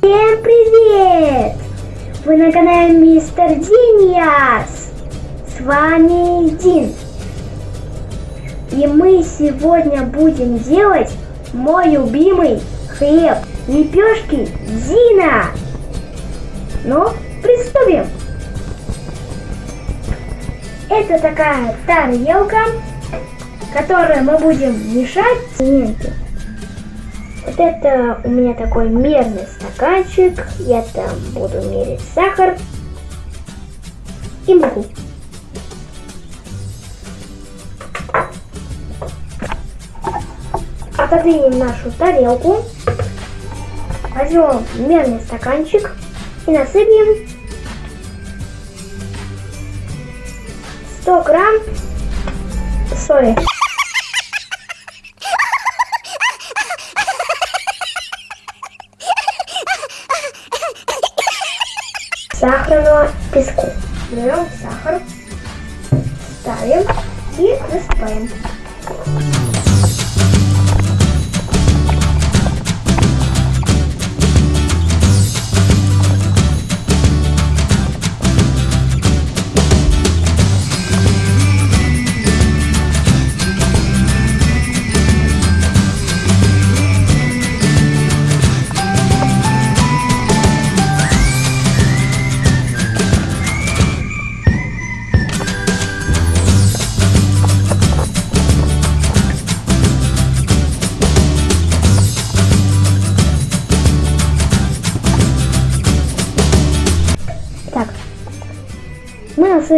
Всем привет! Вы на канале Мистер Диниас. С вами Дин. И мы сегодня будем делать мой любимый хлеб. Лепешки Дина. Ну, приступим. Это такая тарелка, которую мы будем мешать цементы. Вот это у меня такой мерный стаканчик. Я там буду мерить сахар и муку. Отодвинем нашу тарелку. Возьмем мерный стаканчик и насыпем 100 грамм соли. Сахарного песку. Берем сахар, ставим и насыпаем.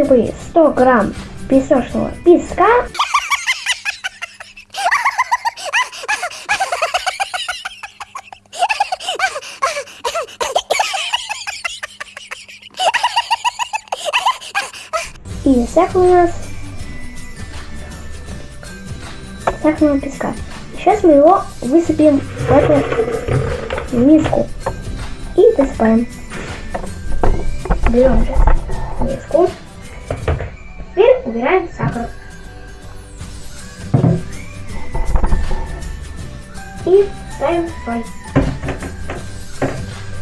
Насыпали 100 грамм песочного песка. И сахар у нас сахарного песка. Сейчас мы его высыпем в эту миску и досыпаем. Берем миску. Убираем сахар. И ставим соль.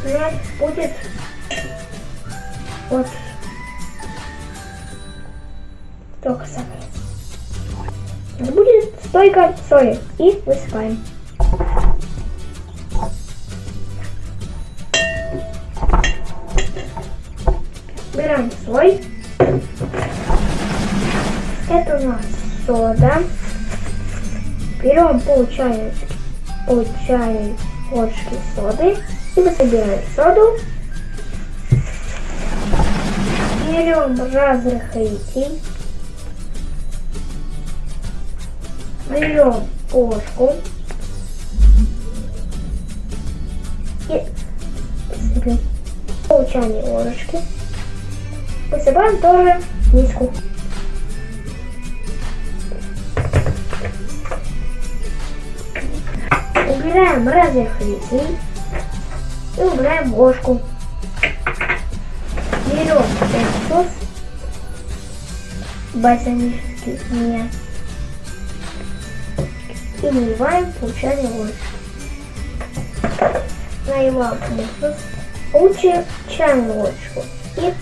У нас будет вот столько сахара. Будет столько соли. И высыпаем. Берем соль. Сода. Берем пол чая, пол чайной ложки соды и высыпаем соду. Берем разрыхлитель. Берем ложку. И высыпем пол чайной ложечки. Высыпаем тоже миску. Убираем разрыхлитель и убираем ложку. Берем этот соус бальзамический не и наливаем получаем ложку. Наливаем уксус, лучше чайную ложечку и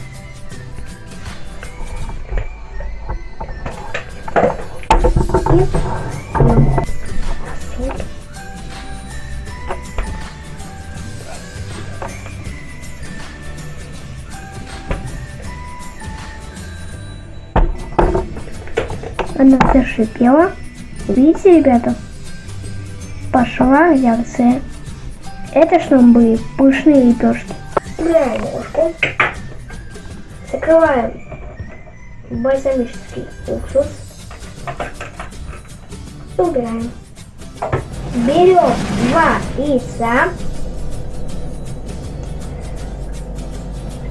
Она зашипела. Видите, ребята? Пошла реакция. Это чтобы были пышные лепешки. Убираем ложку. Закрываем бальзамический уксус. Убираем. Берем два яйца.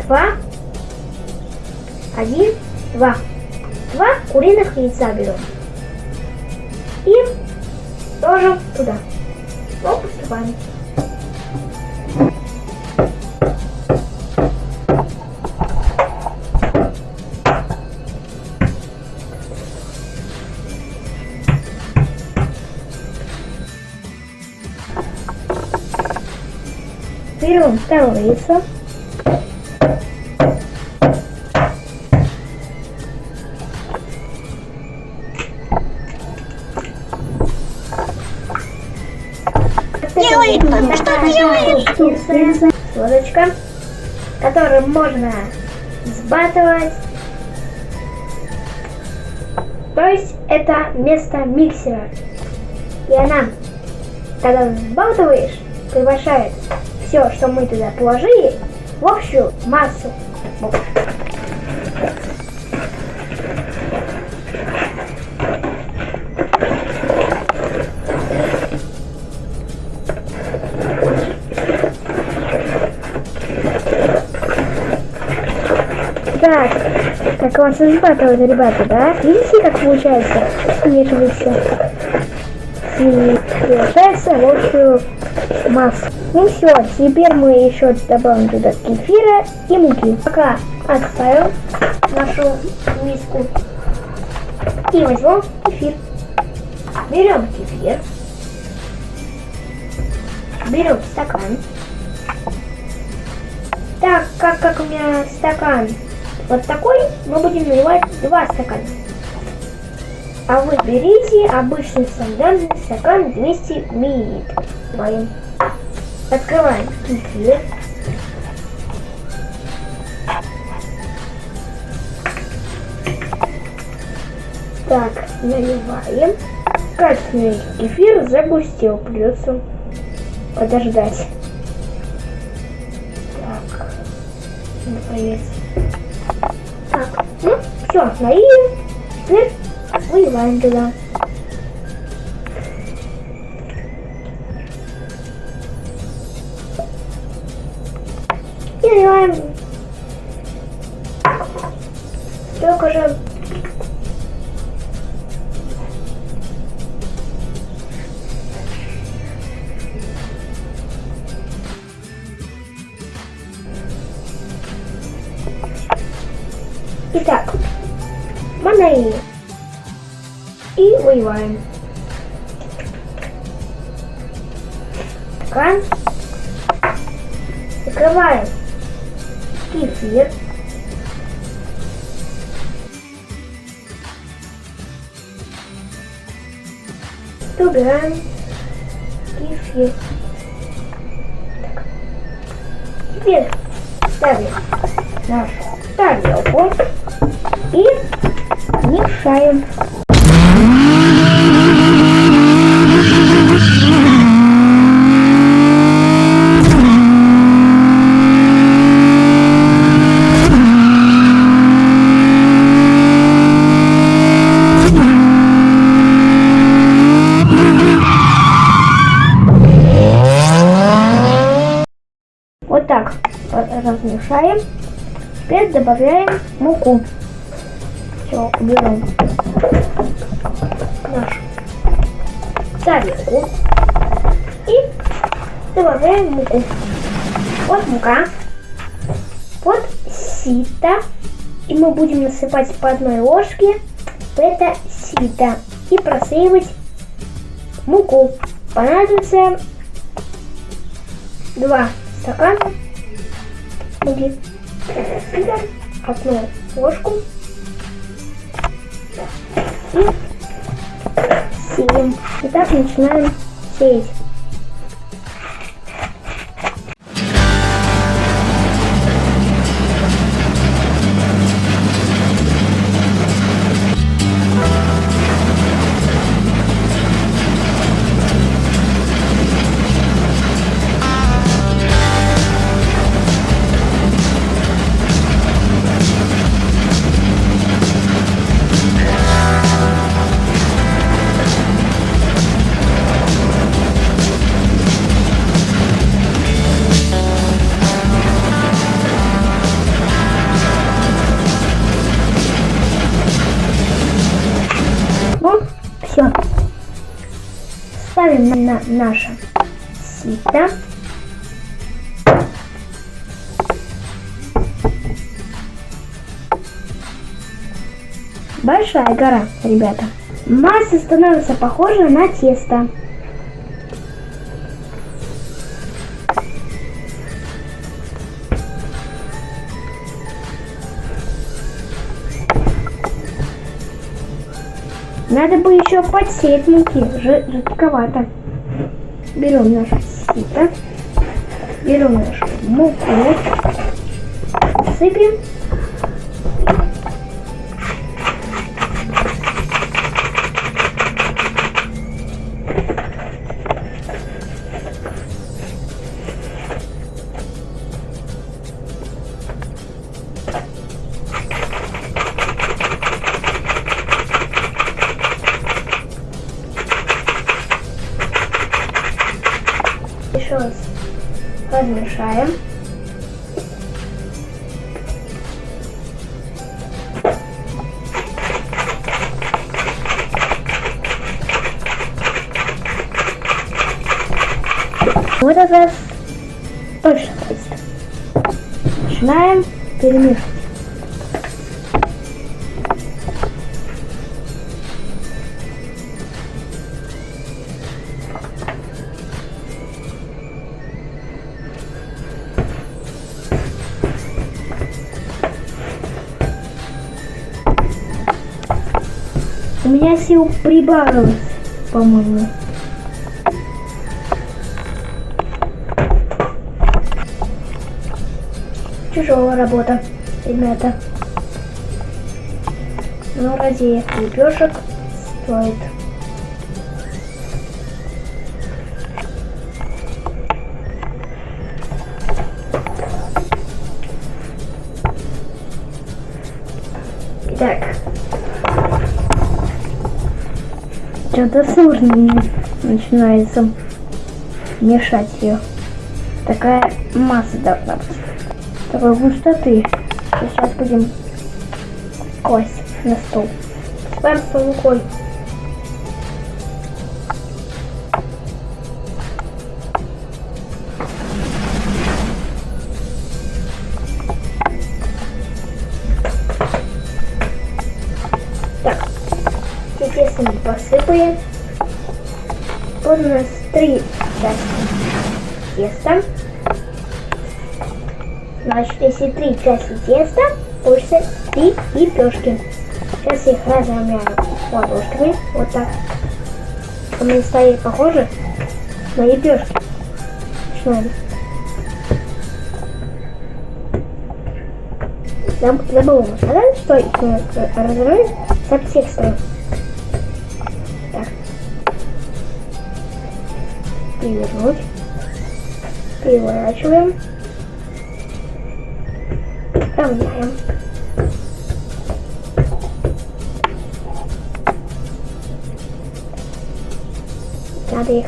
Два. Один. Два. Два куриных яйца берем. И тоже туда. Вот поступаем. Берем берем второе яйцо. Делает кто-то, что делает? Лодочка, которую можно сбатывать. То есть это место миксера. И она, когда взбалтываешь, превращает все, что мы туда положили, в общую массу. Так, как у вас избатывают, ребята, да? Видите, как получается? Смешивается. И превращается в общую массу. Ну все, теперь мы еще добавим туда кефира и муки. Пока отставим нашу миску. И возьмем кефир. Берем кефир. Берем стакан. Так, как, как у меня стакан вот такой, мы будем наливать два стакана. А вы берите обычный стандартный стакан 200 мл. Открываем кефир. Так, наливаем. Качественный кефир загустел, придется подождать. Так, наконец. Так, ну, все, налили. Теперь выливаем туда. Итак, мы налили. И выливаем. Стакан. Закрываем кефир. Убираем кефир. Теперь ставим нашу тарелку и мешаем. Вот так размешаем. Теперь добавляем муку. Все, уберем нашу тарелку. И добавляем муку. Вот мука. Вот сито. И мы будем насыпать по одной ложке в это сито. И просеивать муку. Понадобится два стакана муки. Одну ложку и сеем. Итак, начинаем сеять. на наше сито. Большая гора, ребята. Масса становится похожа на тесто. Надо бы еще подсеять муки, жидковато. Берем наше сито. Берем нашу муку. Сыпем. Размешаем. В этот раз точно хватит. Начинаем перемешивать. Сил прибавилось, по-моему. Тяжелая работа, ребята. Но ради лепешек стоит. Что-то сложно начинается мешать ее. Такая масса должна быть. Такой густоты. Сейчас будем класть на стол. Спам с теста. Значит, если три части теста, получится три лепешки. Сейчас их разровняю ладошками. Вот так. Они стали похожи на лепешки. Начинаем. Заб- Забыла сказать, что их разровнять со всех сторон. Перевернуть. Переворачиваем. Равняем. Надо их.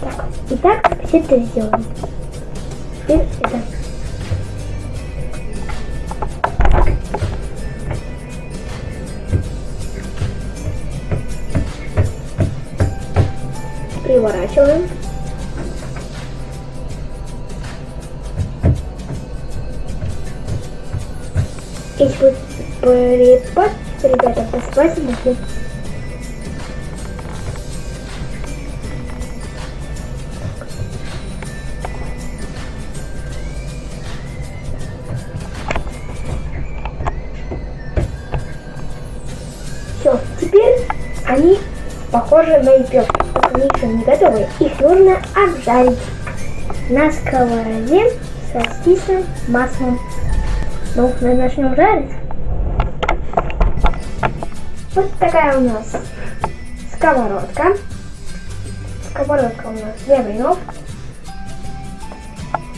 Так. Итак, все это сделаем. Теперь это. Переворачиваем. Если будет припад, ребята, посыпайте муки. Все, теперь они похожи на они еще не готовы. Их нужно обжарить на сковороде со стисным маслом. Ну, мы начнем жарить. Вот такая у нас сковородка. Сковородка у нас для блинов.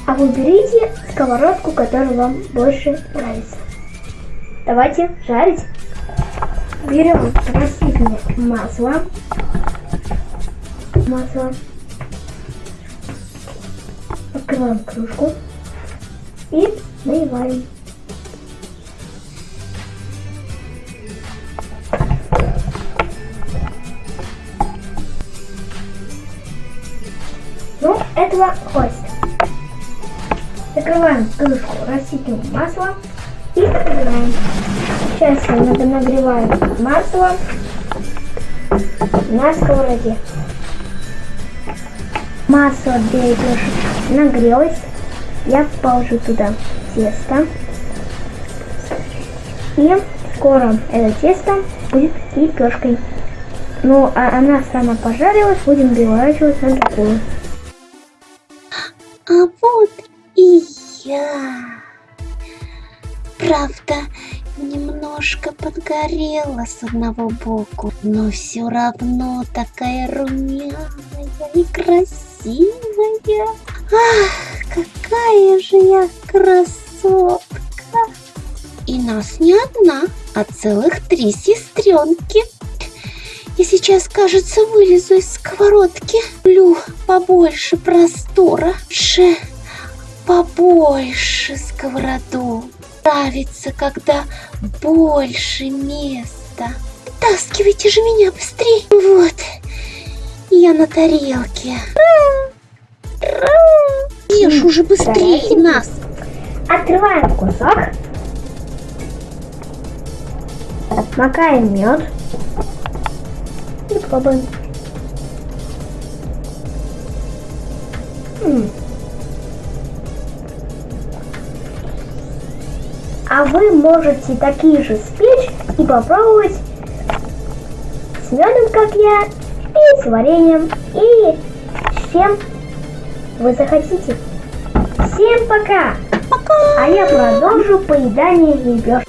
А вы берите сковородку, которая вам больше нравится. Давайте жарить. Берем растительное масло. Масло. Открываем кружку. И наливаем. Ну, этого хватит. Закрываем крышку растительным маслом и нагреваем. Сейчас надо нагреваем масло на сковороде. Для лепешек нагрелось. Я положу туда тесто. И Скоро это тесто будет лепешкой. Ну, а она сама пожарилась, будем переворачивать на другую. А вот и я. Правда, немножко подгорела с одного боку, но все равно такая румяная и красивая. Ах, какая же я красотка! И нас не одна, а целых три сестренки. Я сейчас, кажется, вылезу из сковородки. Люблю побольше простора. Ше побольше сковороду. Нравится, когда больше места. Таскивайте же меня быстрее. Вот, я на тарелке. Ешь уже быстрее нас. Открываем кусок. Макаем мед. И пробуем. А вы можете такие же спечь и попробовать с медом, как я, с вареньем, и с чем вы захотите. Всем пока! Пока. А я продолжу поедание лепешек.